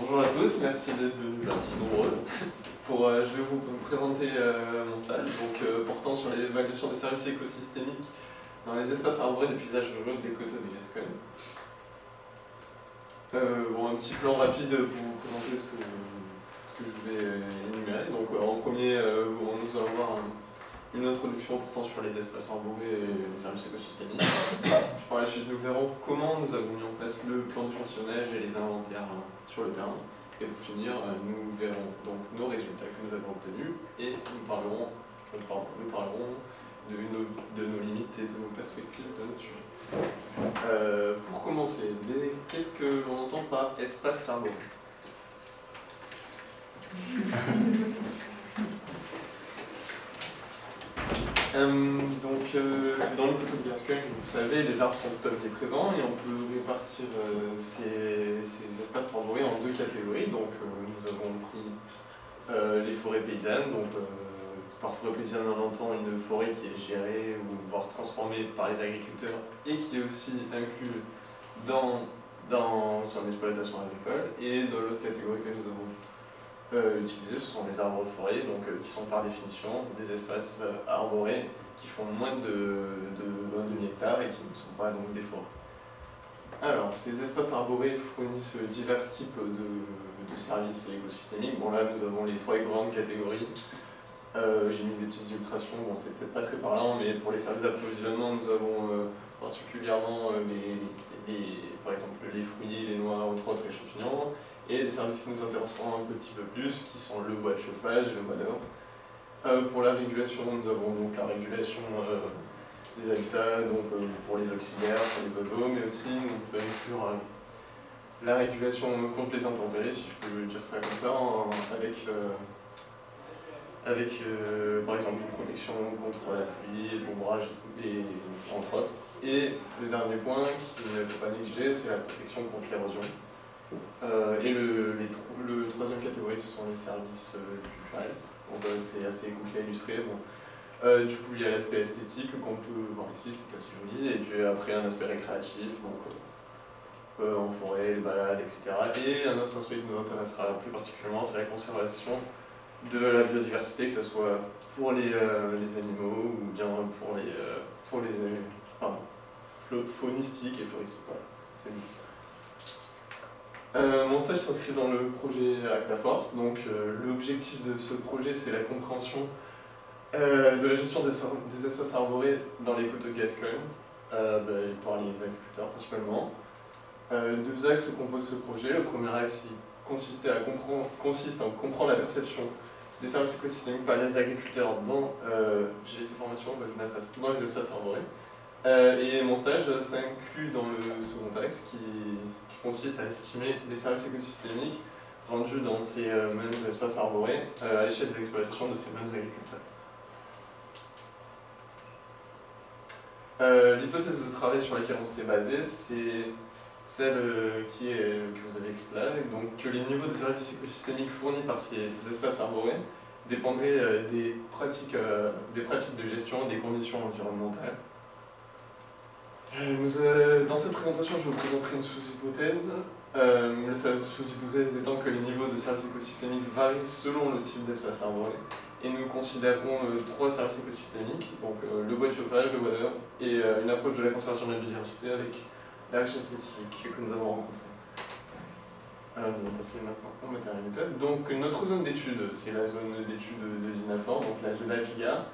Bonjour à tous, merci d'être venus si nombreux. Pour, euh, je vais vous présenter euh, mon stage donc, euh, portant sur l'évaluation des services écosystémiques dans les espaces arborés des paysages ruraux des côtes de Gascogne. bon, un petit plan rapide pour vous présenter ce que, ce que je vais énumérer. Donc, en premier, nous allons voir une introduction portant sur les espaces arborés et les services écosystémiques. Par la suite, nous verrons comment nous avons mis en place le plan d'échantillonnage et les inventaires hein, sur le terrain. Et pour finir, euh, nous verrons donc nos résultats que nous avons obtenus et nous parlerons, euh, nous parlerons de nos, de nos, limites et de nos perspectives de notre sujet. Euh, pour commencer, qu'est-ce que l'on entend par espace arboré Euh, donc, euh, dans le coteau de Gascogne, vous savez, les arbres sont omniprésents et on peut répartir euh, ces, espaces arborés en deux catégories. Donc, nous avons pris les forêts paysannes. Donc, par forêt paysanne, on entend une forêt qui est gérée ou voire transformée par les agriculteurs et qui est aussi inclue dans, dans son exploitation agricole. Et dans l'autre catégorie que nous avons euh, utilisés, ce sont les arbres de forêt, donc, euh, qui sont par définition des espaces euh, arborés qui font moins de, de, de demi hectares et qui ne sont pas donc des forêts. Alors, ces espaces arborés fournissent divers types de, de services écosystémiques. Bon là, nous avons les trois grandes catégories. J'ai mis des petites illustrations, bon c'est peut-être pas très parlant, mais pour les services d'approvisionnement, nous avons particulièrement les, par exemple les fruits, les noix, entre autres, les champignons et des services qui nous intéresseront un petit peu plus, qui sont le bois de chauffage et le bois d'or. Euh, pour la régulation, nous avons donc la régulation euh, des habitats, donc euh, pour les auxiliaires, pour les oiseaux, mais aussi on peut inclure la régulation contre les intempéries, si je peux dire ça comme ça, avec, avec par exemple une protection contre la pluie, l'ombrage, et, entre autres. Et le dernier point qu'il ne faut pas négliger, c'est la protection contre l'érosion. Euh, et le, le, troisième catégorie, ce sont les services euh, culturels. Donc euh, c'est assez compliqué à illustrer. Bon. du coup, il y a l'aspect esthétique qu'on peut voir ici, c'est joli, et puis après un aspect récréatif, donc en forêt, les balades, etc. Et un autre aspect qui nous intéressera plus particulièrement, c'est la conservation de la biodiversité, que ce soit pour les, les animaux ou bien pour les, pour les pardon, faunistiques et floristiques. Voilà, c'est euh, mon stage s'inscrit dans le projet ActaForce. Donc, euh, l'objectif de ce projet, c'est la compréhension euh, de la gestion des, espaces arborés dans les côtes de Gascogne, bah, par les agriculteurs principalement. deux axes composent ce projet. Le premier axe consiste à comprendre, la perception des services écosystémiques par les agriculteurs dans, bah, dans les espaces arborés. et mon stage s'inclut dans le second axe qui consiste à estimer les services écosystémiques rendus dans ces euh, mêmes espaces arborés euh, à l'échelle des exploitations de ces mêmes agriculteurs. Euh, l'hypothèse de travail sur laquelle on s'est basé, c'est celle qui est, que vous avez écrite là, donc que les niveaux de services écosystémiques fournis par ces espaces arborés dépendraient des, pratiques, des pratiques de gestion des conditions environnementales. Euh, dans cette présentation, je vous présenterai une sous-hypothèse. Euh, le sous-hypothèse étant que les niveaux de services écosystémiques varient selon le type d'espace arboré. Et nous considérons euh, trois services écosystémiques, donc le bois de chauffage, le bois d'heure, et une approche de la conservation de la biodiversité avec la richesse spécifique que nous avons rencontrée. Alors, nous allons passer maintenant au matériel méthode. Donc notre zone d'étude, c'est la zone d'étude de l'INAFOR, donc la ZAPIGA,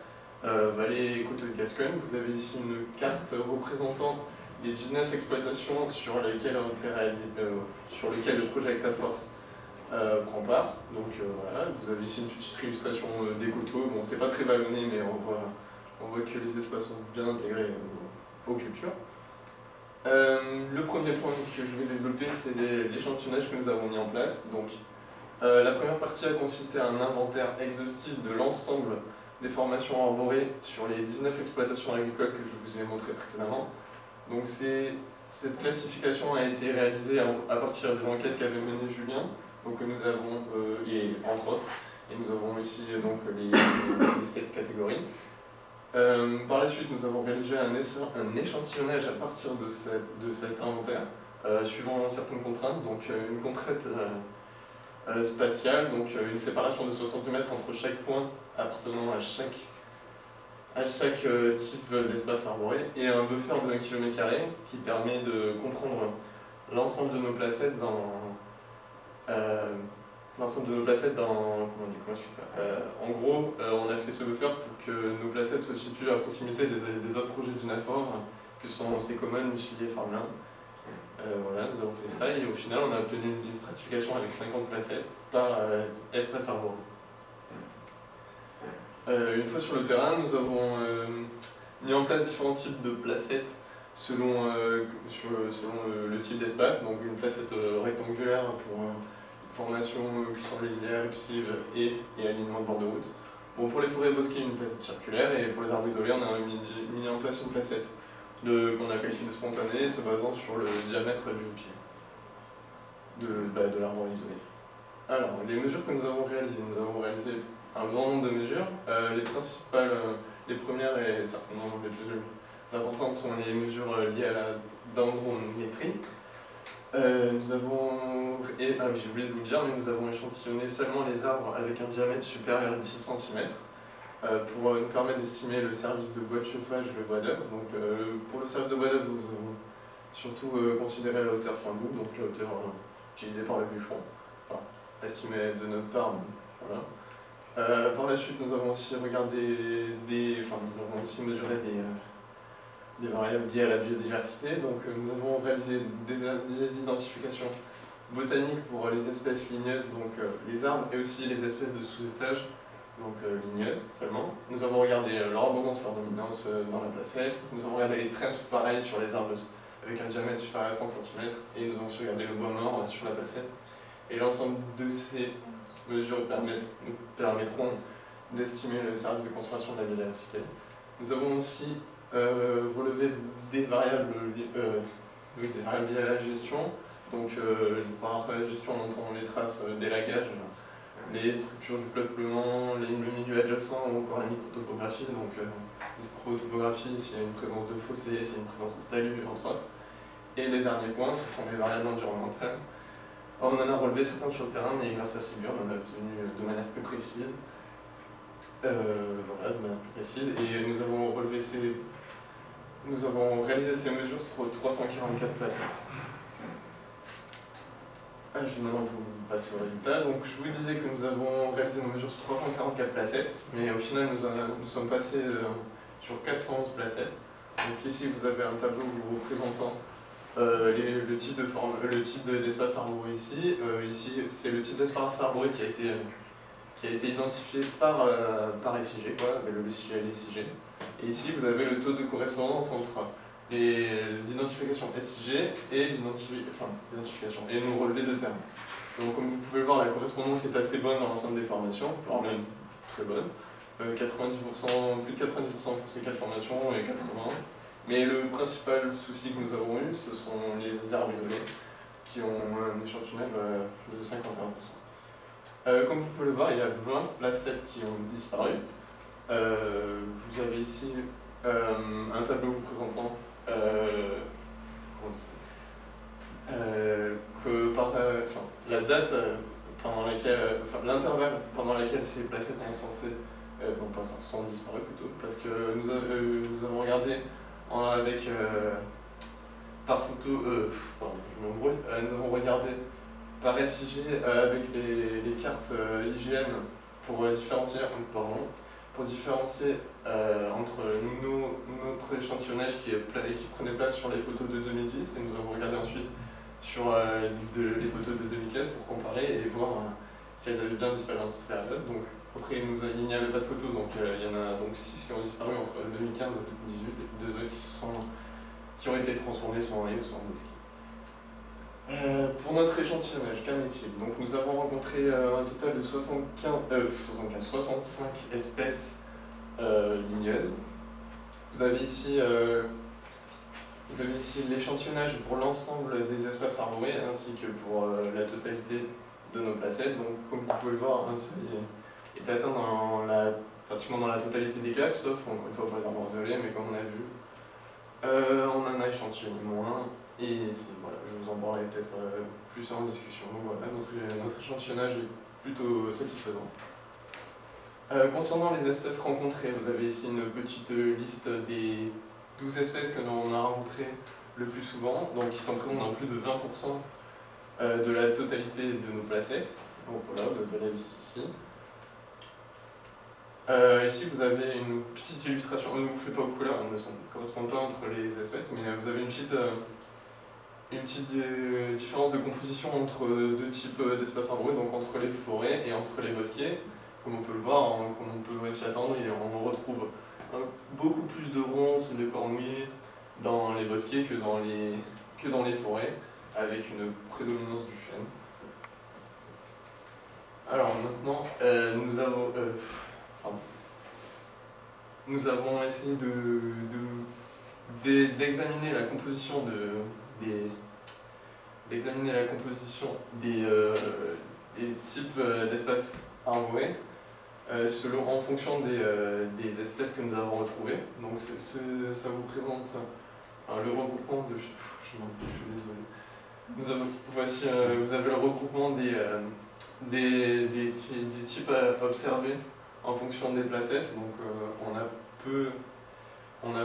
euh, vallée côte de Gascogne. Vous avez ici une carte représentant les 19 exploitations sur lesquelles, euh, sur lesquelles le projet ActaForce euh, prend part. Donc voilà, vous avez ici une petite illustration des coteaux. Bon, c'est pas très vallonné, mais on voit, on voit que les espaces sont bien intégrés aux, cultures. le premier point que je vais développer, c'est l'échantillonnage que nous avons mis en place. Donc, la première partie a consisté à un inventaire exhaustif de l'ensemble des formations arborées sur les 19 exploitations agricoles que je vous ai montrées précédemment. Donc cette classification a été réalisée à partir des enquêtes qu'avait menées Julien, donc nous avons, euh, et entre autres, et nous avons ici donc les, les sept catégories. Euh, par la suite, nous avons réalisé un, échantillonnage à partir de cet inventaire, euh, suivant certaines contraintes. Donc une contrainte spatiale, donc une séparation de 60 mètres entre chaque point appartenant à chaque, à chaque type d'espace arboré, et un buffer de 1 km qui permet de comprendre l'ensemble de nos placettes dans l'ensemble de nos placettes dans... Comment, dit, comment je fais ça euh, En gros, euh, on a fait ce buffer pour que nos placettes se situent à proximité des, des autres projets d'Inafor, que sont Secommon, Musilier, Farmland. Euh, voilà, nous avons fait ça et au final on a obtenu une stratification avec 50 placettes par espace arbre. une fois sur le terrain, nous avons mis en place différents types de placettes selon, selon le type d'espace, donc une placette rectangulaire pour formation cuisson lisière, épicive et, et alignement de bord de route. Bon, pour les forêts bosquées, une placette circulaire, et pour les arbres isolés, on a mis, mis en place une placette qu'on a qualifiée de spontanée, se basant sur le diamètre du pied de, bah, de l'arbre isolé. Alors, les mesures que nous avons réalisées, nous avons réalisé un grand nombre de mesures. Euh, les principales, euh, les premières et certainement les plus importantes sont les mesures euh, liées à la dendrométrie, nous avons, et, ah j'ai oublié de vous le dire, mais nous avons échantillonné seulement les arbres avec un diamètre supérieur à 10 cm pour euh, nous permettre d'estimer le service de bois de chauffage, le bois d'œuvre. Donc pour le service de bois d'œuvre, nous avons surtout considéré la hauteur fin bout, donc la hauteur utilisée par le bûcheron, enfin estimée de notre part, voilà. par la suite, nous avons aussi regardé enfin nous avons aussi mesuré des variables liées à la biodiversité. Donc euh, nous avons réalisé des, identifications botaniques pour les espèces ligneuses, donc euh, les arbres, et aussi les espèces de sous-étages, donc euh, ligneuses seulement. Nous avons regardé leur abondance, leur dominance dans la placelle. Nous avons regardé les trends pareil sur les arbres avec un diamètre supérieur à 30 cm, et nous avons aussi regardé le bois mort sur la placelle. Et l'ensemble de ces mesures nous permettront d'estimer le service de conservation de la biodiversité. Nous avons aussi euh, relever des variables, euh, des variables liées à la gestion. Donc euh, par gestion, on entend les traces d'élagage, les structures du peuplement, le milieu adjacent ou encore la microtopographie. Donc microtopographie, s'il y a une présence de fossés, s'il y a une présence de talus, entre autres. Et les derniers points, ce sont les variables environnementales. on en a relevé certains sur le terrain, mais grâce à Sigur, on en a obtenu de manière plus précise. voilà, de manière précise. Et nous avons relevé ces nous avons réalisé ces mesures sur 344 placettes. Je vais maintenant vous passer au résultat. Donc, je vous disais que nous avons réalisé nos mesures sur 344 placettes, mais au final, nous, sommes passés euh, sur 411 placettes. Donc ici, vous avez un tableau vous représentant euh, le type de forme, le type d'espace arboré ici. Euh, ici, c'est le type d'espace arboré qui a été qui a été identifié par, par SIG, quoi, le logiciel SIG. Et ici, vous avez le taux de correspondance entre l'identification SIG et l'identification, et nous relevé de termes. Donc comme vous pouvez le voir, la correspondance est assez bonne dans l'ensemble des formations, voire même très bonne. 90%, euh, plus de 90% pour ces quatre formations et 80%. Mais le principal souci que nous avons eu, ce sont les arbres isolés, qui ont un échantillonnage euh, de 51%. Euh, comme vous pouvez le voir, il y a 20 placettes qui ont disparu. Vous avez ici un tableau vous présentant euh, que par la date pendant laquelle, enfin, l'intervalle pendant lequel ces placettes sont censées, bon pas sont disparues plutôt, parce que nous, nous avons regardé avec par photo, pardon, je m'embrouille, nous avons regardé par SIG avec les, les cartes IGN pour différencier, pardon, pour différencier euh, entre notre échantillonnage qui, prenait place sur les photos de 2010 et nous avons regardé ensuite sur euh, les photos de 2015 pour comparer et voir euh, si elles avaient bien disparu dans cette période. Donc, après, il n'y avait pas de photos, donc il y en a donc 6 qui ont disparu entre 2015 et 2018 et deux autres qui, sont, qui ont été transformés soit en soit en bosquet. Euh, pour notre échantillonnage, qu'en est-il? Donc nous avons rencontré euh, un total de 75, 65 euh, espèces ligneuses. Vous avez ici, ici l'échantillonnage pour l'ensemble des espaces arborés ainsi que pour la totalité de nos placettes. Donc comme vous pouvez le voir, un seuil est atteint dans la, pratiquement dans la totalité des classes, sauf encore une fois pour les arbres isolés, mais comme on a vu, on en a échantillonné moins. Et voilà, je vous en parlerai peut-être euh, plus en discussion. Donc voilà, notre, notre l'échantillonnage est plutôt satisfaisant. Euh, concernant les espèces rencontrées, vous avez ici une petite liste des 12 espèces que l'on a rencontrées le plus souvent, donc qui sont présentes dans plus de 20% euh, de la totalité de nos placettes. Donc voilà, vous avez la liste ici. Euh, ici, vous avez une petite illustration. Ne vous faites pas beaucoup là, on ne correspond pas entre les espèces, mais vous avez une petite, une petite différence de composition entre deux types d'espaces arborés, donc entre les forêts et entre les bosquets comme on peut le voir, comme on peut s'y attendre, on retrouve beaucoup plus de ronces et de cornouilles dans les bosquets que dans les, que dans les forêts, avec une prédominance du chêne. Alors maintenant, euh, nous avons... Euh, nous avons essayé d'examiner de, la composition de, d'examiner la composition des, euh, des types d'espaces arborés euh, selon, en fonction des, euh, des, espèces que nous avons retrouvées. Donc ça vous présente le regroupement de... Je, suis désolé. Vous avez, voici, euh, vous avez le regroupement des, des, des, des, types à observer en fonction des placettes. Donc on a peu... On n'a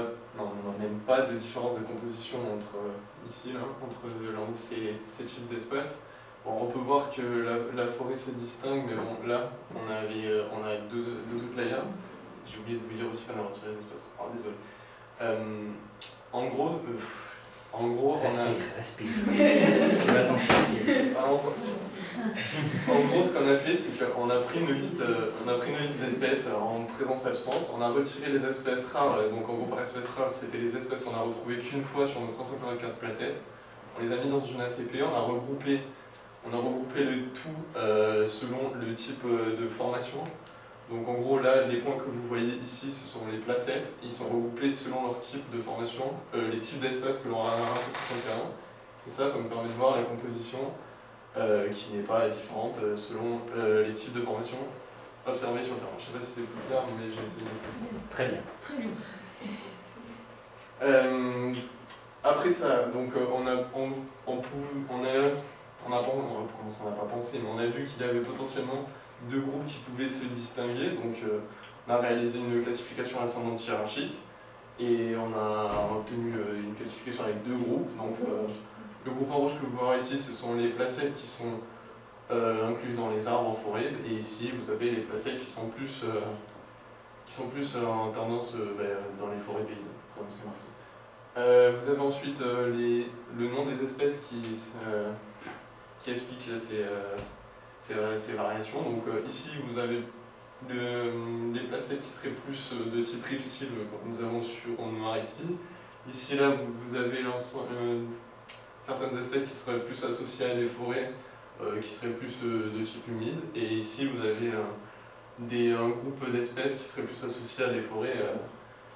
même pas de différence de composition entre, ici, là, entre ces, ces types d'espèces on peut voir que la, forêt se distingue, mais bon, là, on, avait, euh, on a deux, deux layers. J'ai oublié de vous dire aussi qu'on a retiré les espaces. Ah, désolé. Euh, en gros, euh, en gros, on a... Respire, Tu vas t'en sortir. En gros, ce qu'on a fait, c'est qu'on a pris une liste, liste d'espèces en présence-absence. On a retiré les espèces rares. Donc, en gros, par espèces rares, c'était les espèces qu'on a retrouvées qu'une fois sur nos 344 placettes. On les a mis dans une ACP, on a regroupé on a regroupé le tout euh, selon le type euh, de formation. Donc en gros là, les points que vous voyez ici, ce sont les placettes. Ils sont regroupés selon leur type de formation, euh, les types d'espaces que l'on a rencontrés sur le terrain. Et ça, ça me permet de voir la composition qui n'est pas différente selon les types de formation observés sur le terrain. Je ne sais pas si c'est plus clair, mais j'ai essayé. Très bien. Très bien. après ça, donc on a, on, on, on a on n'a pas, pas pensé, mais on a vu qu'il y avait potentiellement deux groupes qui pouvaient se distinguer. Donc euh, on a réalisé une classification ascendante hiérarchique et on a obtenu euh, une classification avec deux groupes. Donc euh, le groupe en rouge que vous voyez ici, ce sont les placettes qui sont incluses dans les arbres en forêt. Et ici, vous avez les placettes qui sont plus, qui sont plus en tendance dans les forêts paysannes, comme c'est marqué. vous avez ensuite le nom des espèces qui, qui explique ces, euh, euh, ces, variations. Donc euh, ici, vous avez les placettes qui seraient plus de type répétible, comme nous avons sur en noir ici. Ici, là, vous avez certaines espèces qui seraient plus associées à des forêts, qui seraient plus de type humide. Et ici, vous avez des, un groupe d'espèces qui seraient plus associées à des forêts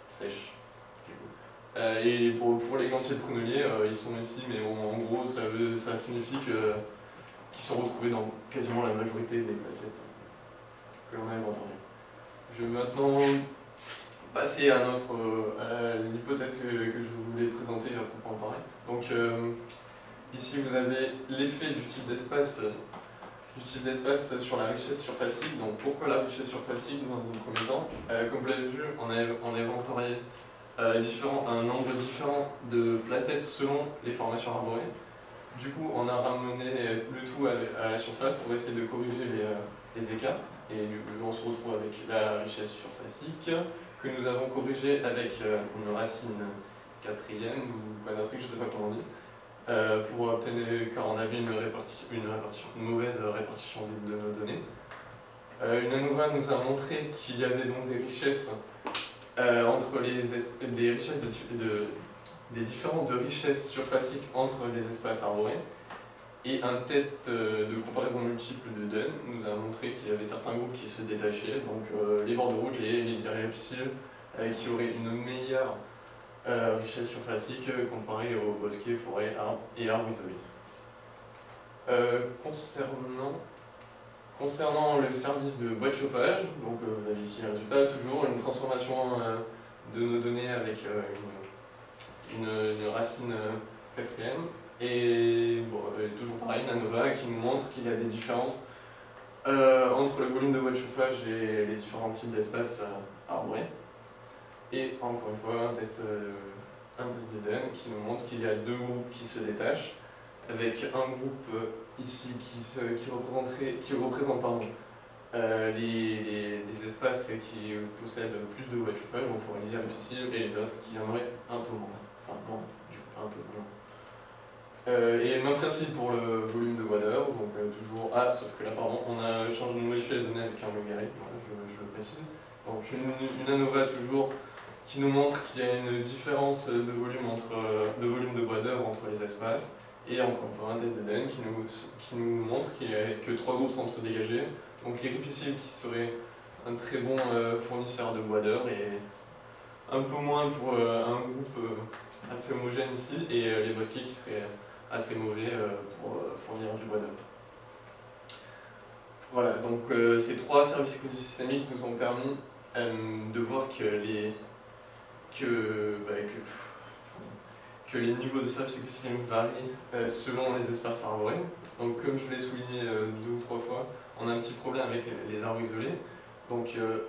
sèches. et pour, pour, les gantiers de prunelier, ils sont ici, mais en gros, ça, veut, ça signifie que qui sont retrouvés dans quasiment la majorité des placettes que l'on a inventées. Je vais maintenant passer à, notre, l'hypothèse que, je voulais présenter à proprement parler. Donc euh, ici vous avez l'effet du type d'espace du type d'espace sur la richesse surfacique. Donc pourquoi la richesse surfacique dans un premier temps euh, Comme vous l'avez vu, on a, on a inventorié euh, un nombre différent de placettes selon les formations arborées. Du coup, on a ramené le tout à la surface pour essayer de corriger les, euh, écarts. Et du coup, on se retrouve avec la richesse surfacique que nous avons corrigée avec euh, une racine quatrième ou quadratique, je ne sais pas comment on dit, euh, pour obtenir, car on avait une, répartition, une, mauvaise répartition de, nos données. une ANOVA nous a montré qu'il y avait donc des richesses entre les des richesses de, de, des différences de richesse surfacique entre les espaces arborés. Et un test euh, de comparaison multiple de Dunn nous a montré qu'il y avait certains groupes qui se détachaient, donc euh, les bords de route, les, les irréductibles, euh, qui auraient une meilleure richesse surfacique comparée aux bosquets, forêts, arbres et arbres isolés. concernant, concernant le service de boîte chauffage, donc vous avez ici un résultat, toujours une transformation de nos données avec une racine euh, quatrième. Et toujours pareil, Nanova qui nous montre qu'il y a des différences entre le volume de bois de chauffage et les différents types d'espaces arborés. Et encore une fois, un test, un test qui nous montre qu'il y a deux groupes qui se détachent, avec un groupe ici qui, qui, représenterait, qui représente pardon, euh, les, les, espaces qui possèdent plus de chauffage, donc pour les ici, et les autres qui en auraient un peu moins. Enfin, non, un peu moins. Euh, et le même principe pour le volume de d'heure, donc euh, toujours Ah, sauf que là, pardon, on a changé de modifier les données avec un logarithme, je, je, le précise. Donc une, une ANOVA toujours qui nous montre qu'il y a une différence de volume, entre, de, volume de bois d'œuvre entre les espaces, et encore une fois un d'Eden qui nous, qui nous montre qu'il y a que trois groupes semblent se dégager, donc les ripisciles qui seraient un très bon euh, fournisseur de bois d'heure et un peu moins pour euh, un groupe euh, assez homogène ici et les bosquets qui seraient assez mauvais pour fournir du bois d'heure. Voilà, donc ces trois services écosystémiques nous ont permis de voir que les, que, bah, que, que, les niveaux de écosystémiques varient selon les espaces arborés. Donc comme je l'ai souligné deux ou trois fois, on a un petit problème avec les arbres isolés. Donc, euh,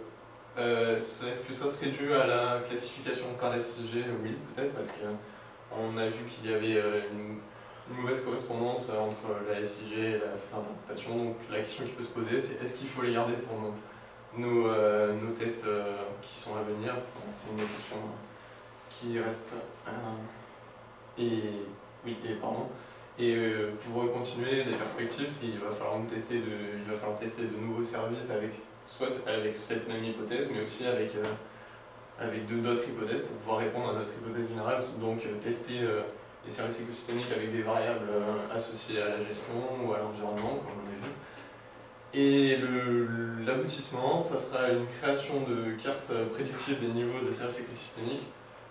euh, est-ce que ça serait dû à la classification par SIG Oui, peut-être, parce qu'on a vu qu'il y avait euh, une, mauvaise correspondance entre la SIG et la d'interprétation. Donc, la question qui peut se poser, c'est est-ce qu'il faut les garder pour nos, nos, tests qui sont à venir C'est une question qui reste. et oui, et pardon. Et euh, pour continuer les perspectives, il va, falloir tester de, il va falloir tester de nouveaux services avec, soit avec cette même hypothèse, mais aussi avec, euh, d'autres hypothèses pour pouvoir répondre à notre hypothèse générale, donc euh, tester les services écosystémiques avec des variables associées à la gestion ou à l'environnement, comme on a vu. Et l'aboutissement, ça sera une création de cartes prédictives des niveaux de services écosystémiques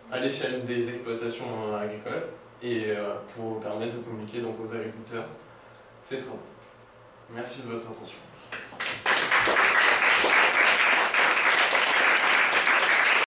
à l'échelle des exploitations agricoles et euh, pour permettre de communiquer donc, aux agriculteurs ces travaux. Merci de votre attention.